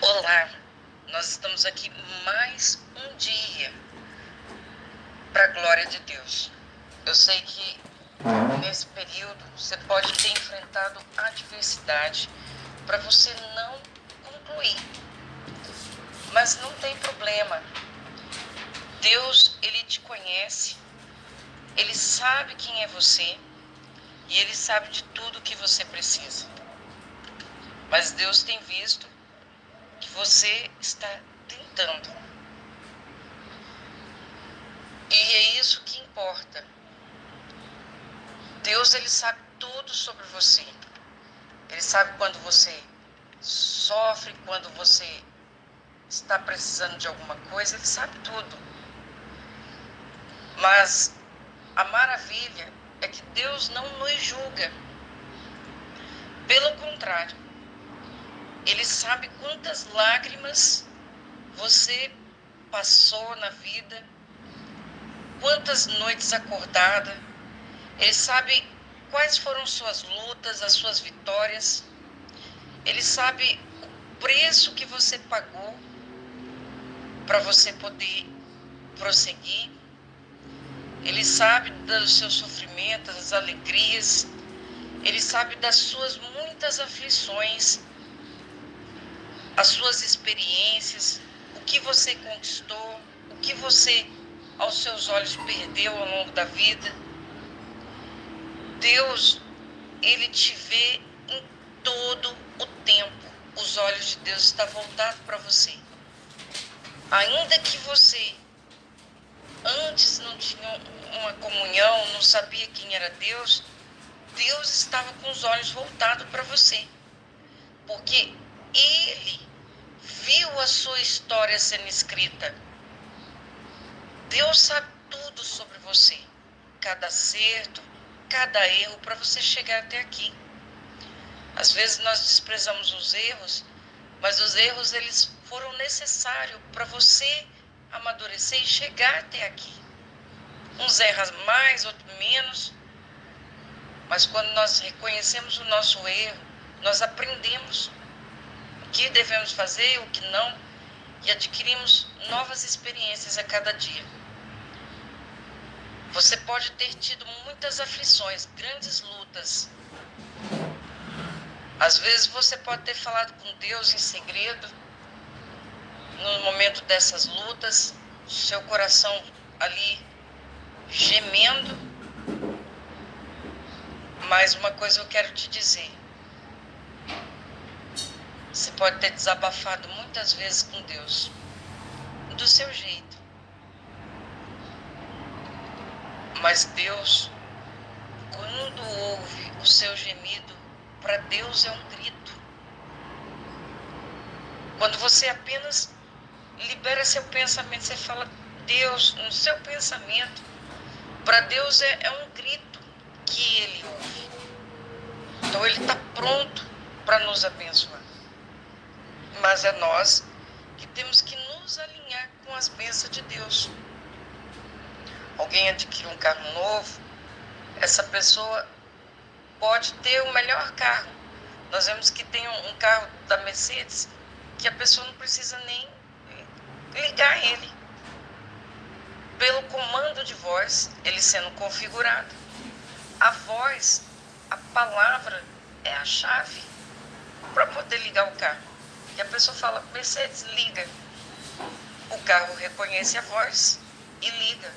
Olá, nós estamos aqui mais um dia para a glória de Deus. Eu sei que nesse período você pode ter enfrentado adversidade para você não concluir, mas não tem problema. Deus, ele te conhece, ele sabe quem é você e ele sabe de tudo que você precisa. Mas Deus tem visto que você está tentando. E é isso que importa. Deus ele sabe tudo sobre você. Ele sabe quando você sofre, quando você está precisando de alguma coisa, ele sabe tudo. Mas a maravilha é que Deus não nos julga. Pelo contrário, ele sabe quantas lágrimas você passou na vida, quantas noites acordada. Ele sabe quais foram suas lutas, as suas vitórias. Ele sabe o preço que você pagou para você poder prosseguir. Ele sabe dos seus sofrimentos, das alegrias. Ele sabe das suas muitas aflições as suas experiências, o que você conquistou, o que você, aos seus olhos, perdeu ao longo da vida. Deus, Ele te vê em todo o tempo. Os olhos de Deus estão voltados para você. Ainda que você antes não tinha uma comunhão, não sabia quem era Deus, Deus estava com os olhos voltados para você. Porque Ele viu a sua história sendo escrita. Deus sabe tudo sobre você, cada acerto, cada erro para você chegar até aqui. Às vezes nós desprezamos os erros, mas os erros eles foram necessários para você amadurecer e chegar até aqui. Uns erram mais, outros menos, mas quando nós reconhecemos o nosso erro, nós aprendemos que devemos fazer, o que não, e adquirimos novas experiências a cada dia. Você pode ter tido muitas aflições, grandes lutas. Às vezes você pode ter falado com Deus em segredo, no momento dessas lutas, seu coração ali gemendo. Mas uma coisa eu quero te dizer: você pode ter desabafado muitas vezes com Deus, do seu jeito. Mas Deus, quando ouve o seu gemido, para Deus é um grito. Quando você apenas libera seu pensamento, você fala, Deus, no seu pensamento, para Deus é, é um grito que Ele ouve. Então Ele está pronto para nos abençoar mas é nós que temos que nos alinhar com as bênçãos de Deus. Alguém adquire um carro novo, essa pessoa pode ter o melhor carro. Nós vemos que tem um carro da Mercedes que a pessoa não precisa nem ligar ele. Pelo comando de voz, ele sendo configurado. A voz, a palavra é a chave para poder ligar o carro. E a pessoa fala, Mercedes, liga. O carro reconhece a voz e liga.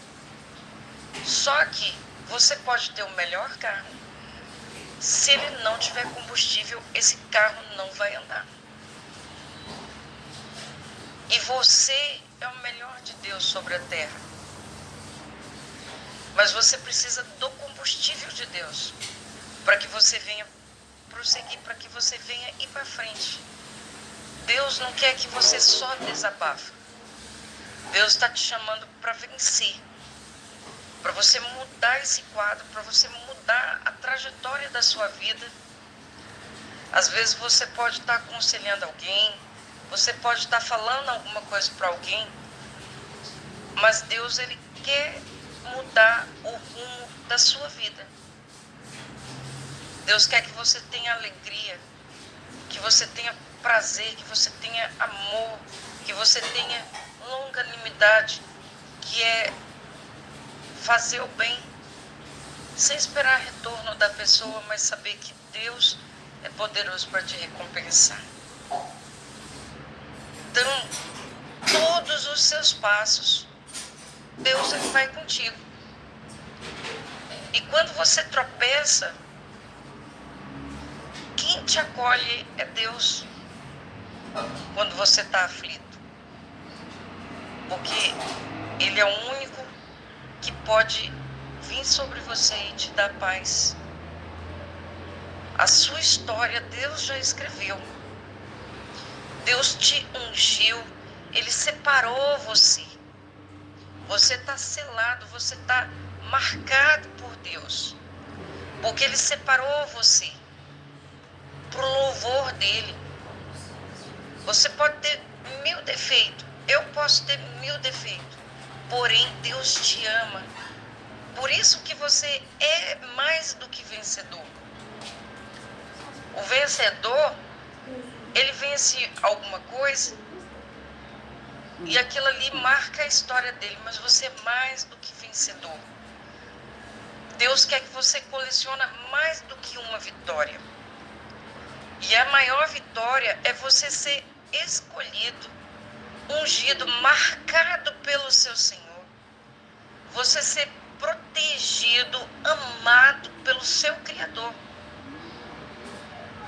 Só que você pode ter o melhor carro. Se ele não tiver combustível, esse carro não vai andar. E você é o melhor de Deus sobre a terra. Mas você precisa do combustível de Deus para que você venha prosseguir, para que você venha ir para frente. Deus não quer que você só desabafe. Deus está te chamando para vencer, para você mudar esse quadro, para você mudar a trajetória da sua vida. Às vezes você pode estar tá aconselhando alguém, você pode estar tá falando alguma coisa para alguém, mas Deus ele quer mudar o rumo da sua vida. Deus quer que você tenha alegria, que você tenha prazer, que você tenha amor, que você tenha longanimidade, que é fazer o bem sem esperar retorno da pessoa, mas saber que Deus é poderoso para te recompensar. Então, todos os seus passos, Deus vai contigo. E quando você tropeça, quem te acolhe é Deus. Quando você está aflito. Porque Ele é o único que pode vir sobre você e te dar paz. A sua história Deus já escreveu. Deus te ungiu, Ele separou você. Você está selado, você está marcado por Deus. Porque Ele separou você para o louvor dele. Você pode ter mil defeitos, eu posso ter mil defeitos, porém Deus te ama. Por isso que você é mais do que vencedor. O vencedor, ele vence alguma coisa e aquilo ali marca a história dele, mas você é mais do que vencedor. Deus quer que você colecione mais do que uma vitória. E a maior vitória é você ser escolhido, ungido, marcado pelo seu Senhor. Você ser protegido, amado pelo seu Criador.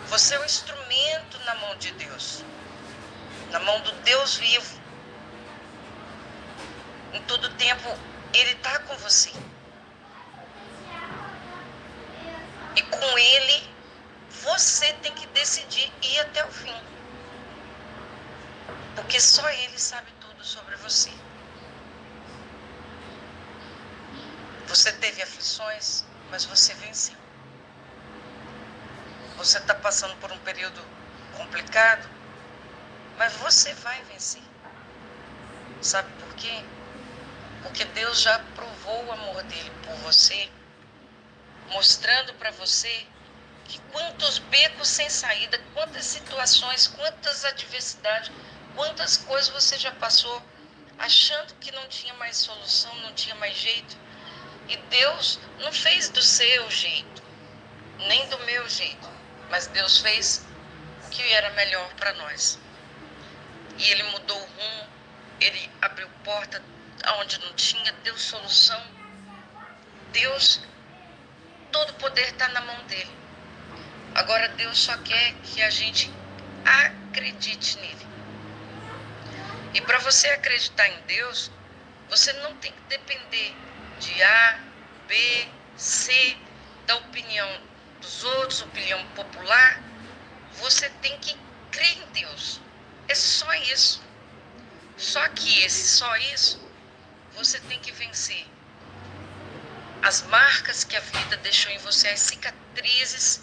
Você é um instrumento na mão de Deus, na mão do Deus vivo. Em todo tempo, Ele está com você. E com Ele você tem que decidir ir até o fim. Porque só Ele sabe tudo sobre você. Você teve aflições, mas você venceu. Você está passando por um período complicado, mas você vai vencer. Sabe por quê? Porque Deus já provou o amor dele por você, mostrando para você que quantos becos sem saída, quantas situações, quantas adversidades, quantas coisas você já passou achando que não tinha mais solução, não tinha mais jeito. E Deus não fez do seu jeito, nem do meu jeito, mas Deus fez o que era melhor para nós. E Ele mudou o rumo, Ele abriu porta onde não tinha, deu solução. Deus, todo o poder está na mão dele. Agora Deus só quer que a gente acredite nele. E para você acreditar em Deus, você não tem que depender de A, B, C, da opinião dos outros, opinião popular. Você tem que crer em Deus. É só isso. Só que esse só isso, você tem que vencer as marcas que a vida deixou em você, as cicatrizes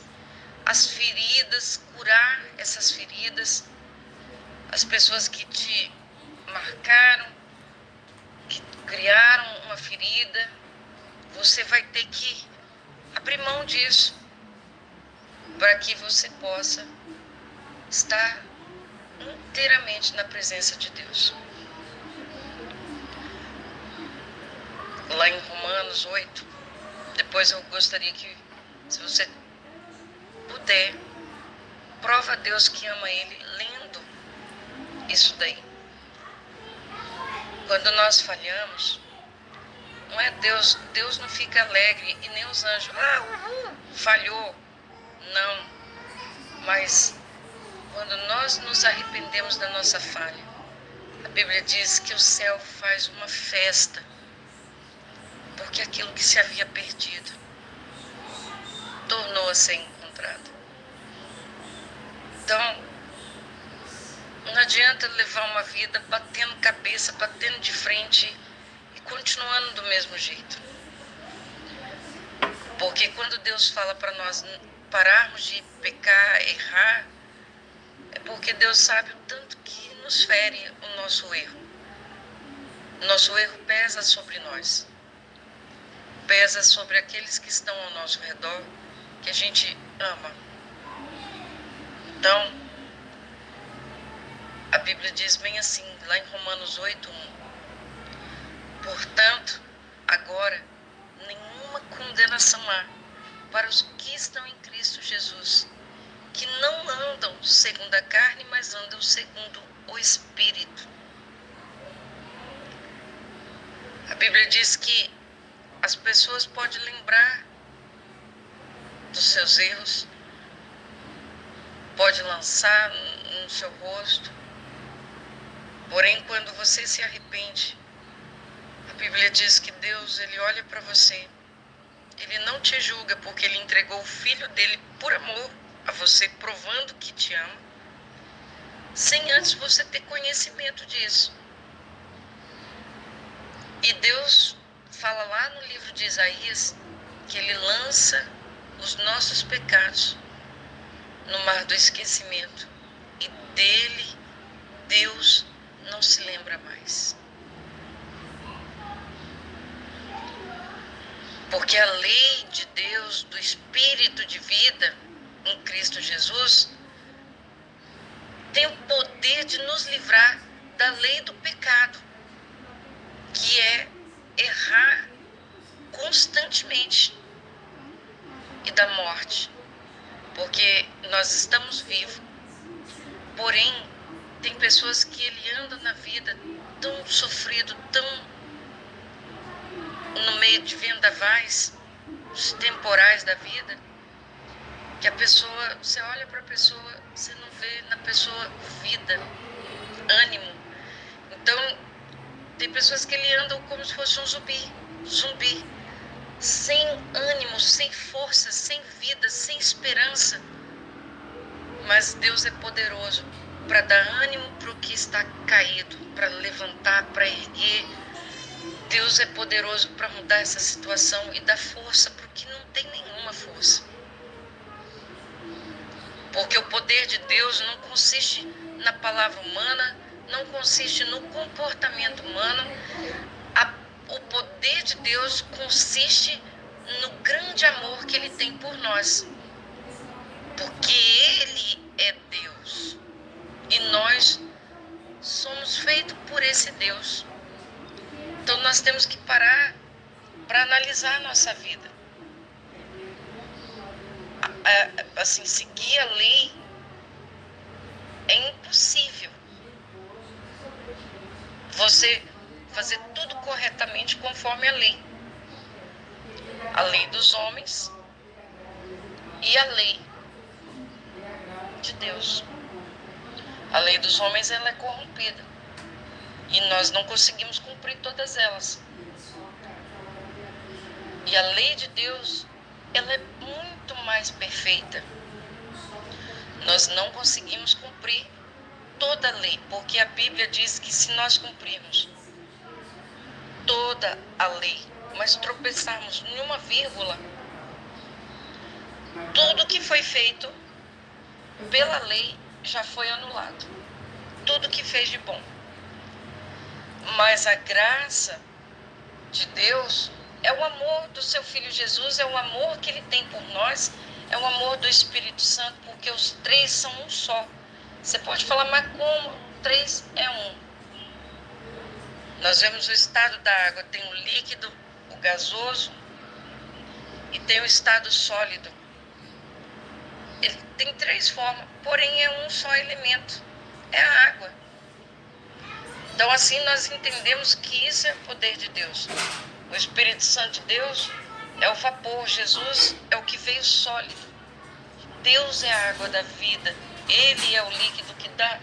as feridas, curar essas feridas, as pessoas que te marcaram, que criaram uma ferida, você vai ter que abrir mão disso para que você possa estar inteiramente na presença de Deus. Lá em Romanos 8, depois eu gostaria que, se você puder, prova a Deus que ama Ele lendo isso daí. Quando nós falhamos, não é Deus, Deus não fica alegre e nem os anjos, ah, falhou. Não. Mas quando nós nos arrependemos da nossa falha, a Bíblia diz que o céu faz uma festa, porque aquilo que se havia perdido tornou a ser encontrado. Então, não adianta levar uma vida batendo cabeça, batendo de frente e continuando do mesmo jeito. Porque quando Deus fala para nós pararmos de pecar, errar, é porque Deus sabe o tanto que nos fere o nosso erro. Nosso erro pesa sobre nós. Pesa sobre aqueles que estão ao nosso redor, que a gente ama. Então, A Bíblia diz bem assim, lá em Romanos 8, 1. Portanto, agora, nenhuma condenação há para os que estão em Cristo Jesus, que não andam segundo a carne, mas andam segundo o Espírito. A Bíblia diz que as pessoas podem lembrar dos seus erros, pode lançar no seu rosto, porém quando você se arrepende, a Bíblia diz que Deus ele olha para você, ele não te julga porque ele entregou o filho dele por amor a você, provando que te ama, sem antes você ter conhecimento disso. E Deus fala lá no livro de Isaías que ele lança os nossos pecados no mar do esquecimento e dele Deus não se lembra mais. Porque a lei de Deus, do Espírito de vida em Cristo Jesus, tem o poder de nos livrar da lei do pecado, que é errar constantemente e da morte, porque nós estamos vivos. Porém, tem pessoas que ele anda na vida tão sofrido, tão no meio de vendavais, temporais da vida, que a pessoa, você olha para a pessoa, você não vê na pessoa vida, ânimo. Então, tem pessoas que ele andam como se fosse um zumbi, zumbi sem ânimo, sem força, sem vida, sem esperança. Mas Deus é poderoso para dar ânimo para o que está caído, para levantar, para erguer. Deus é poderoso para mudar essa situação e dar força para o que não tem nenhuma força. Porque o poder de Deus não consiste na palavra humana, não consiste no comportamento humano, o poder de Deus consiste no grande amor que Ele tem por nós. Porque Ele é Deus. E nós somos esse Deus. Então nós temos que parar para analisar a nossa vida. Assim, seguir a lei é impossível. Você fazer tudo corretamente conforme a lei. A lei dos homens e a lei de Deus. A lei dos homens ela é corrompida e nós não conseguimos cumprir todas elas. E a lei de Deus ela é muito mais perfeita. Nós não conseguimos cumprir toda a lei, porque a Bíblia diz que se nós cumprirmos toda a lei, mas tropeçarmos em uma vírgula, tudo que foi feito pela lei já foi anulado. Tudo que fez de bom. Mas a graça de Deus é o amor do seu filho Jesus, é o amor que ele tem por nós, é o amor do Espírito Santo, porque os três são um só. Você pode falar, mas como? Três é um. Nós vemos o estado da água, tem o líquido, o gasoso e tem o estado sólido. Ele tem três formas, porém é um só elemento, é a água. Então assim nós entendemos que isso é o poder de Deus. O Espírito Santo de Deus é o vapor, Jesus é o que veio sólido. Deus é a água da vida, Ele é o líquido que dá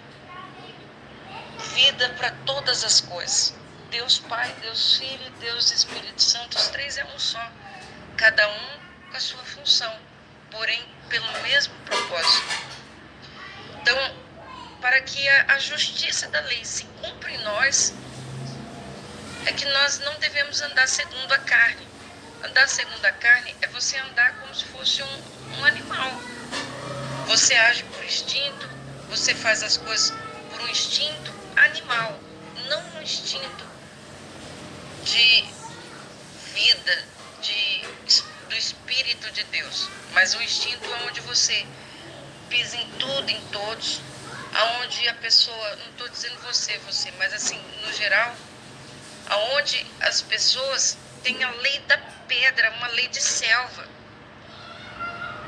vida para todas as coisas. Deus Pai, Deus Filho, Deus Espírito Santo, os três é um só, cada um com a sua função, porém pelo mesmo propósito. Então, para que a, a justiça da lei se cumpra em nós, é que nós não devemos andar segundo a carne. Andar segundo a carne é você andar como se fosse um, um animal. Você age por instinto, você faz as coisas por um instinto animal, não um instinto de vida, de, do Espírito de Deus, mas o instinto onde você pisa em tudo, em todos, aonde a pessoa, não estou dizendo você, você, mas assim, no geral, aonde as pessoas têm a lei da pedra, uma lei de selva,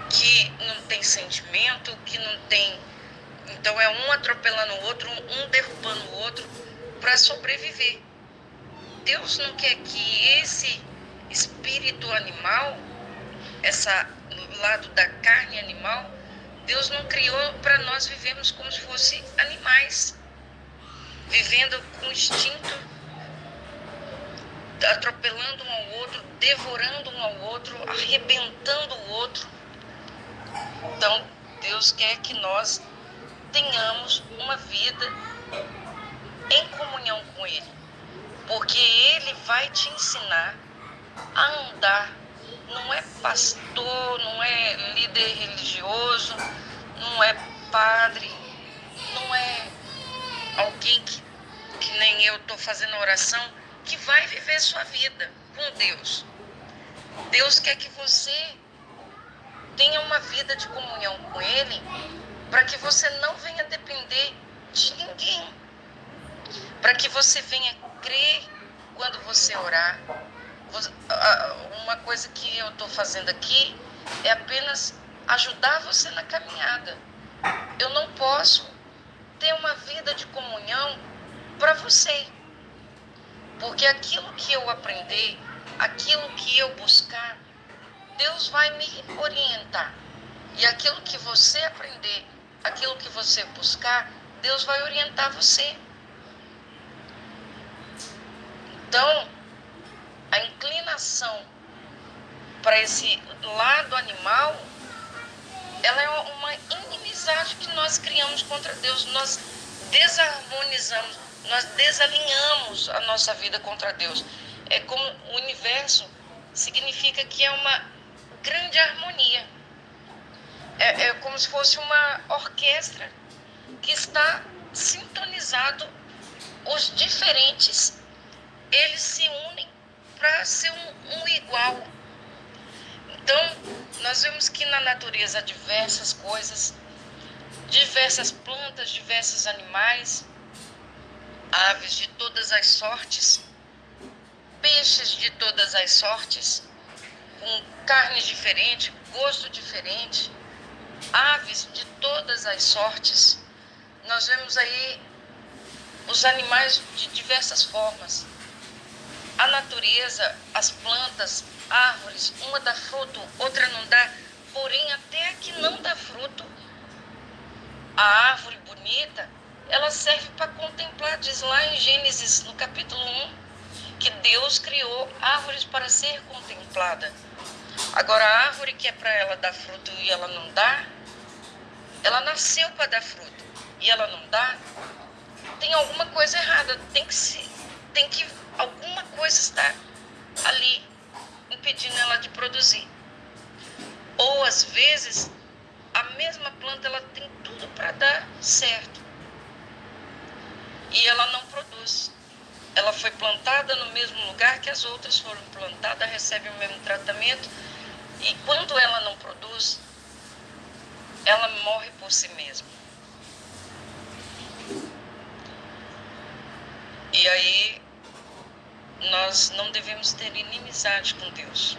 que não tem sentimento, que não tem. Então é um atropelando o outro, um derrubando o outro para sobreviver. Deus não quer que esse espírito animal, essa lado da carne animal, Deus não criou para nós vivermos como se fosse animais, vivendo com instinto, atropelando um ao outro, devorando um ao outro, arrebentando o outro. Então, Deus quer que nós tenhamos uma vida em comunhão com Ele, porque Ele vai te ensinar a andar. Não é pastor, não é líder religioso, não é padre, não é alguém que, que nem eu estou fazendo oração, que vai viver sua vida com Deus. Deus quer que você tenha uma vida de comunhão com Ele, para que você não venha depender de ninguém, para que você venha crer quando você orar. Uma coisa que eu estou fazendo aqui é apenas ajudar você na caminhada. Eu não posso ter uma vida de comunhão para você, porque aquilo que eu aprender, aquilo que eu buscar, Deus vai me orientar. E aquilo que você aprender, aquilo que você buscar, Deus vai orientar você. Então, a inclinação para esse lado animal, ela é uma inimizade que nós criamos contra Deus. Nós desarmonizamos, nós desalinhamos a nossa vida contra Deus. É como o universo significa que é uma grande harmonia. É, é como se fosse uma orquestra que está sintonizado. Os diferentes, eles se unem para ser um, um igual. Então, nós vemos que na natureza há diversas coisas, diversas plantas, diversos animais, aves de todas as sortes, peixes de todas as sortes, com carne diferente, gosto diferente, aves de todas as sortes. Nós vemos aí os animais de diversas formas. A natureza, as plantas, árvores, uma dá fruto, outra não dá, porém até a que não dá fruto, a árvore bonita, ela serve para contemplar, diz lá em Gênesis, no capítulo 1, que Deus criou árvores para ser contemplada. Agora, a árvore que é para ela dar fruto e ela não dá, ela nasceu para dar fruto e ela não dá, tem alguma coisa errada. Tem que se, tem que alguma coisa está ali impedindo ela de produzir. Ou às vezes a mesma planta ela tem tudo para dar certo e ela não produz. Ela foi plantada no mesmo lugar que as outras foram plantadas, recebe o mesmo tratamento e quando ela não produz, ela morre por si mesma. E aí nós não devemos ter inimizade com Deus.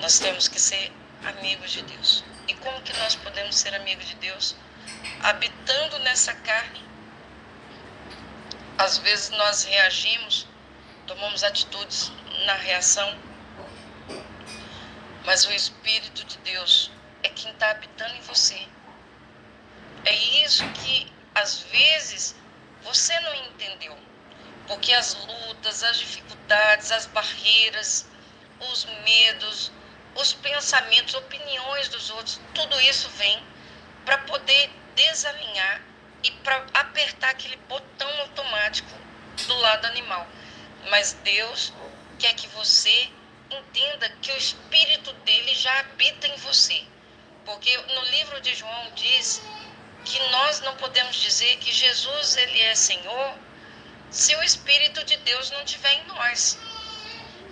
Nós temos que ser amigos de Deus. E como que nós podemos ser amigos de Deus? Habitando nessa carne. Às vezes nós reagimos, tomamos atitudes na reação, mas o Espírito de Deus é quem está habitando em você. É isso que às vezes você não entendeu, porque as lutas, as dificuldades, as barreiras, os medos, os pensamentos, opiniões dos outros, tudo isso vem para poder desalinhar e para apertar aquele botão automático do lado animal. Mas Deus quer que você entenda que o Espírito dele já habita em você. Porque no livro de João diz que nós não podemos dizer que Jesus ele é Senhor se o Espírito de Deus não estiver em nós.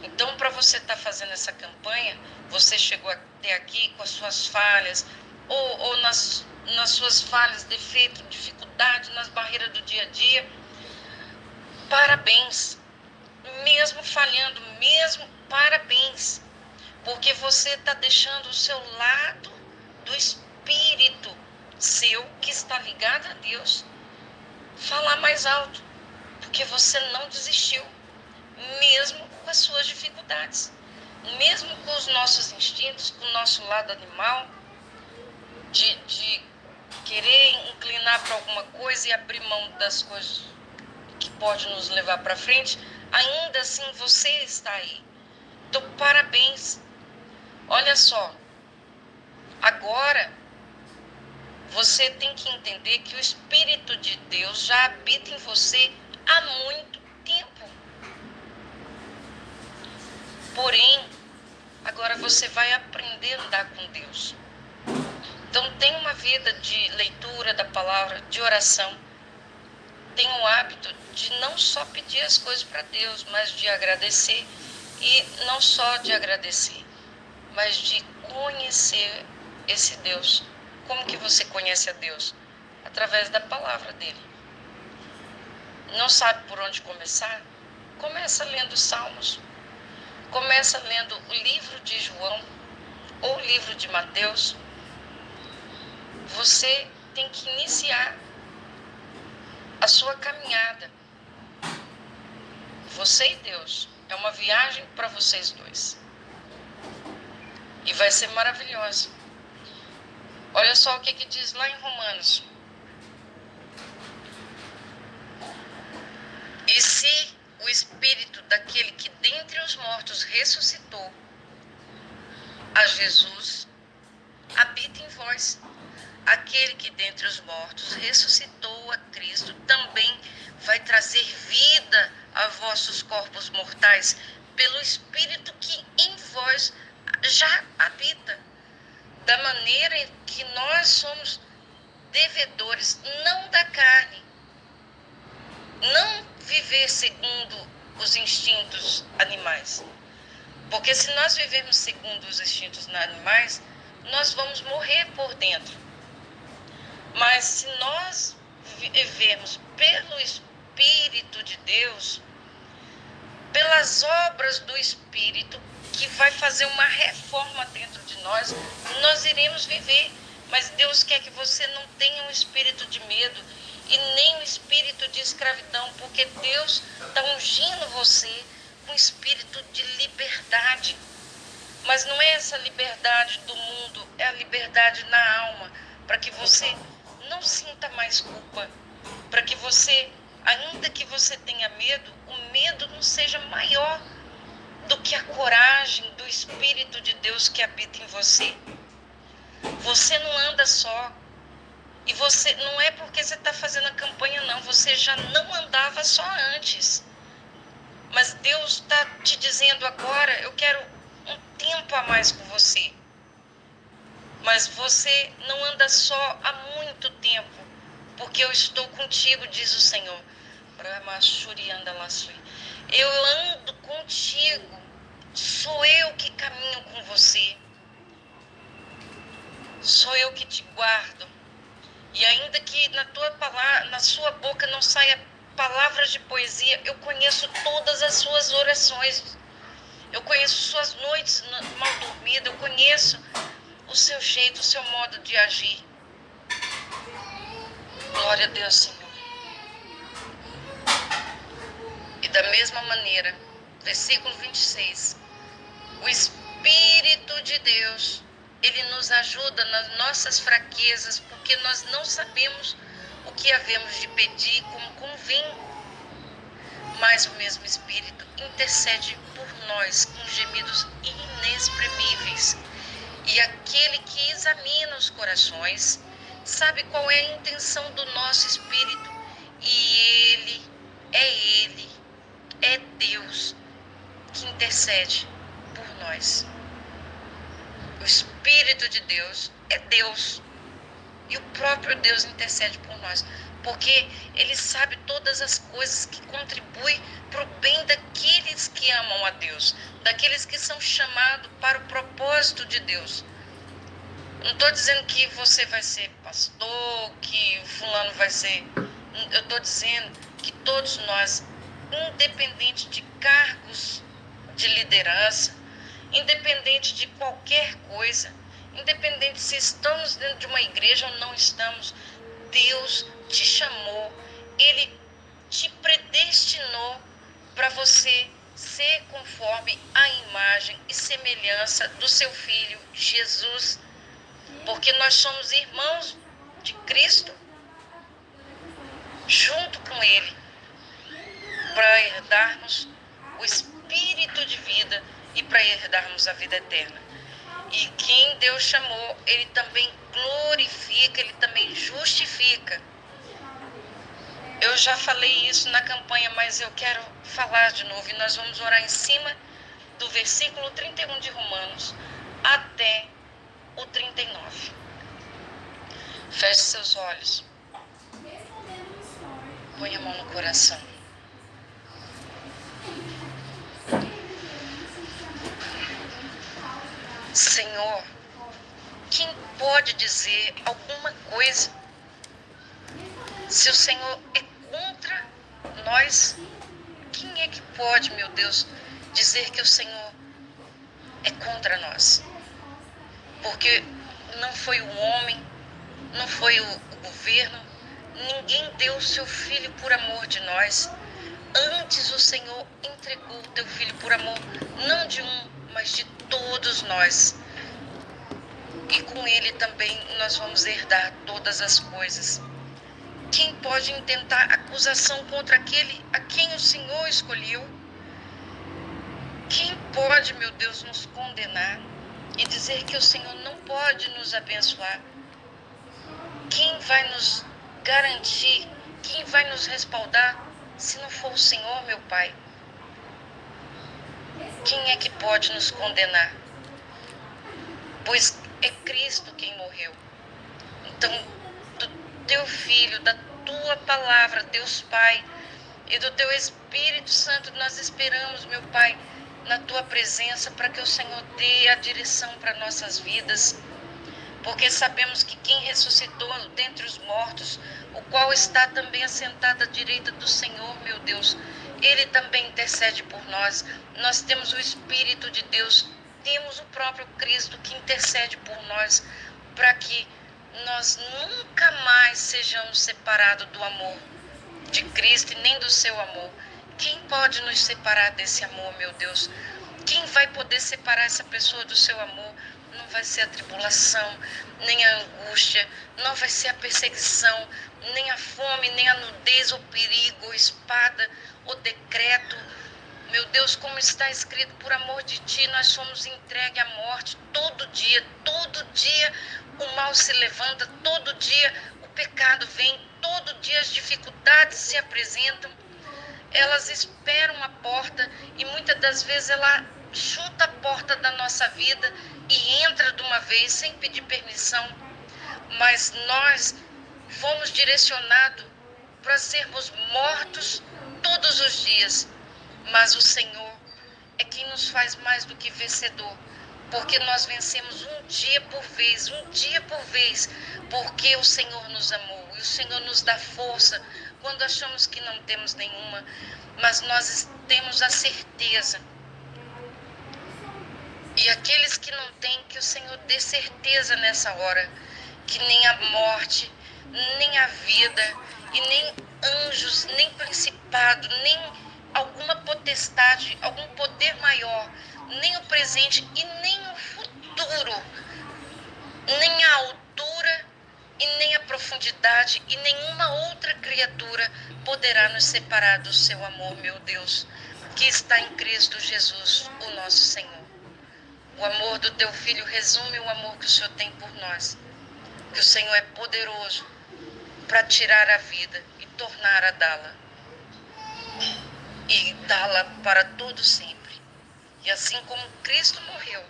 Então, para você estar tá fazendo essa campanha, você chegou até aqui com as suas falhas, ou, ou nas, nas suas falhas, defeitos, dificuldade, nas barreiras do dia a dia. Parabéns. Mesmo falhando, mesmo parabéns. Porque você está deixando o seu lado do espírito seu, que está ligado a Deus, falar mais alto. Porque você não desistiu, mesmo com as suas dificuldades. Mesmo com os nossos instintos, com o nosso lado animal, de, de querer inclinar para alguma coisa e abrir mão das coisas que pode nos levar para frente, ainda assim você está aí. Então, parabéns. Olha só, agora você tem que entender que o Espírito de Deus já habita em você há muito tempo. Porém, agora você vai aprender a andar com Deus. Então, tem uma vida de leitura da palavra, de oração. Tem o hábito de não só pedir as coisas para Deus, mas de agradecer. E não só de agradecer, mas de conhecer esse Deus. Como que você conhece a Deus? Através da palavra dele. Não sabe por onde começar? Começa lendo Salmos. Começa lendo o livro de João ou o livro de Mateus você tem que iniciar a sua caminhada. Você e Deus. É uma viagem para vocês dois. E vai ser maravilhosa. Olha só o que, que diz lá em Romanos. E se o espírito daquele que dentre os mortos ressuscitou a Jesus habita em vós aquele que dentre os mortos ressuscitou a Cristo também vai trazer vida a vossos corpos mortais pelo Espírito que em vós já habita. Da maneira que nós somos devedores, não da carne, não viver segundo os instintos animais. Porque se nós vivermos segundo os instintos animais, nós vamos morrer por dentro. Mas se nós vivermos pelo Espírito de Deus, pelas obras do Espírito, que vai fazer uma reforma dentro de nós, nós iremos viver. Mas Deus quer que você não tenha um espírito de medo e nem um espírito de escravidão, porque Deus está ungindo você com espírito de liberdade. Mas não é essa liberdade do mundo, é a liberdade na alma, para que você não sinta mais culpa, para que você, ainda que você tenha medo, o medo não seja maior do que a coragem do Espírito de Deus que habita em você. Você não anda só. E você não é porque você está fazendo a campanha, não. Você já não andava só antes. Mas Deus está te dizendo agora: eu quero um tempo a mais com você. Mas você não anda só há muito tempo, porque eu estou contigo, diz o Senhor. Eu ando contigo, sou eu que caminho com você. Sou eu que te guardo. E ainda que na tua palavra, na sua boca não saia palavras de poesia, eu conheço todas as suas orações. Eu conheço suas noites mal dormidas, eu conheço o seu jeito, o seu modo de agir. Glória a Deus, Senhor. E da mesma maneira, versículo 26, o Espírito de Deus, ele nos ajuda nas nossas fraquezas, porque nós não sabemos o que havemos de pedir como convém. Mas o mesmo Espírito intercede por nós com gemidos inexprimíveis e aquele que examina os corações sabe qual é a intenção do nosso espírito. E ele, é ele, é Deus que intercede por nós. O Espírito de Deus é Deus. E o próprio Deus intercede por nós. Porque Ele sabe todas as coisas que contribuem para o bem daqueles que amam a Deus, daqueles que são chamados para o propósito de Deus. Não estou dizendo que você vai ser pastor, que fulano vai ser. Eu estou dizendo que todos nós, independente de cargos de liderança, independente de qualquer coisa, independente se estamos dentro de uma igreja ou não estamos, Deus te chamou, Ele te predestinou para você ser conforme a imagem e semelhança do seu Filho Jesus. Porque nós somos irmãos de Cristo, junto com Ele, para herdarmos o espírito de vida e para herdarmos a vida eterna. E quem Deus chamou, Ele também glorifica, Ele também justifica. Eu já falei isso na campanha, mas eu quero falar de novo. E nós vamos orar em cima do versículo 31 de Romanos até o 39. Feche seus olhos. Põe a mão no coração. Senhor, quem pode dizer alguma coisa se o Senhor é contra nós? Quem é que pode, meu Deus, dizer que o Senhor é contra nós? porque não foi o homem, não foi o, governo, ninguém deu o seu filho por amor de nós. Antes o Senhor entregou o teu filho por amor, não de um, mas de todos nós. E com ele também nós vamos herdar todas as coisas. Quem pode intentar acusação contra aquele a quem o Senhor escolheu? Quem pode, meu Deus, nos condenar? e dizer que o Senhor não pode nos abençoar. Quem vai nos garantir, quem vai nos respaldar, se não for o Senhor, meu Pai? Quem é que pode nos condenar? Pois é Cristo quem morreu. Então, do teu Filho, da tua palavra, Deus Pai, e do teu Espírito Santo, nós esperamos, meu Pai, na tua presença para que o Senhor dê a direção para nossas vidas. Porque sabemos que quem ressuscitou dentre os mortos, o qual está também assentado à direita do Senhor, meu Deus, ele também intercede por nós. Nós temos o Espírito de Deus, temos o próprio Cristo que intercede por nós, para que nós nunca mais sejamos separados do amor de Cristo e nem do seu amor. Quem pode nos separar desse amor, meu Deus? Quem vai poder separar essa pessoa do seu amor? Não vai ser a tribulação, nem a angústia, não vai ser a perseguição, nem a fome, nem a nudez, ou perigo, ou espada, ou decreto. Meu Deus, como está escrito, por amor de ti, nós somos entregues à morte todo dia, todo dia o mal se levanta, todo dia o pecado vem, todo dia as dificuldades se apresentam elas esperam a porta e muitas das vezes ela chuta a porta da nossa vida e entra de uma vez sem pedir permissão. Mas nós fomos direcionados para sermos mortos todos os dias. Mas o Senhor é quem nos faz mais do que vencedor, porque nós vencemos um dia por vez, um dia por vez, porque o Senhor nos amou e o Senhor nos dá força quando achamos que não temos nenhuma, mas nós temos a certeza. E aqueles que não têm, que o Senhor dê certeza nessa hora, que nem a morte, nem a vida, e nem anjos, nem principado, nem alguma potestade, algum poder maior, nem o presente e nem o futuro, nem a altura e nem a profundidade e nenhuma outra criatura poderá nos separar do seu amor, meu Deus, que está em Cristo Jesus, o nosso Senhor. O amor do teu filho resume o amor que o Senhor tem por nós. Que o Senhor é poderoso para tirar a vida e tornar a dá-la. E dá-la para todo sempre. E assim como Cristo morreu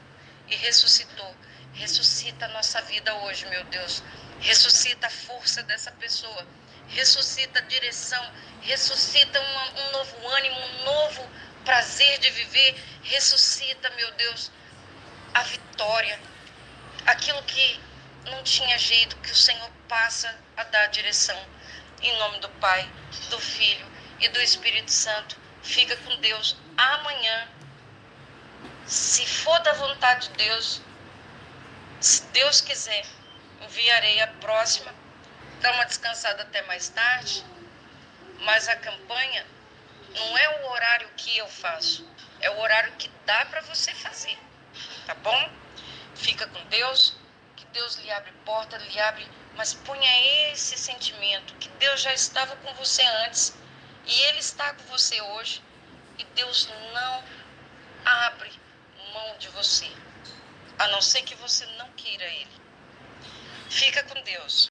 e ressuscitou, ressuscita a nossa vida hoje, meu Deus ressuscita a força dessa pessoa, ressuscita a direção, ressuscita um, um novo ânimo, um novo prazer de viver, ressuscita, meu Deus, a vitória, aquilo que não tinha jeito que o Senhor passa a dar direção. Em nome do Pai, do Filho e do Espírito Santo. Fica com Deus. Amanhã, se for da vontade de Deus, se Deus quiser, enviarei a próxima. Dá uma descansada até mais tarde. Mas a campanha não é o horário que eu faço, é o horário que dá para você fazer. Tá bom? Fica com Deus, que Deus lhe abre porta, lhe abre, mas ponha esse sentimento que Deus já estava com você antes e ele está com você hoje e Deus não abre mão de você, a não ser que você não queira ele. Fica com Deus.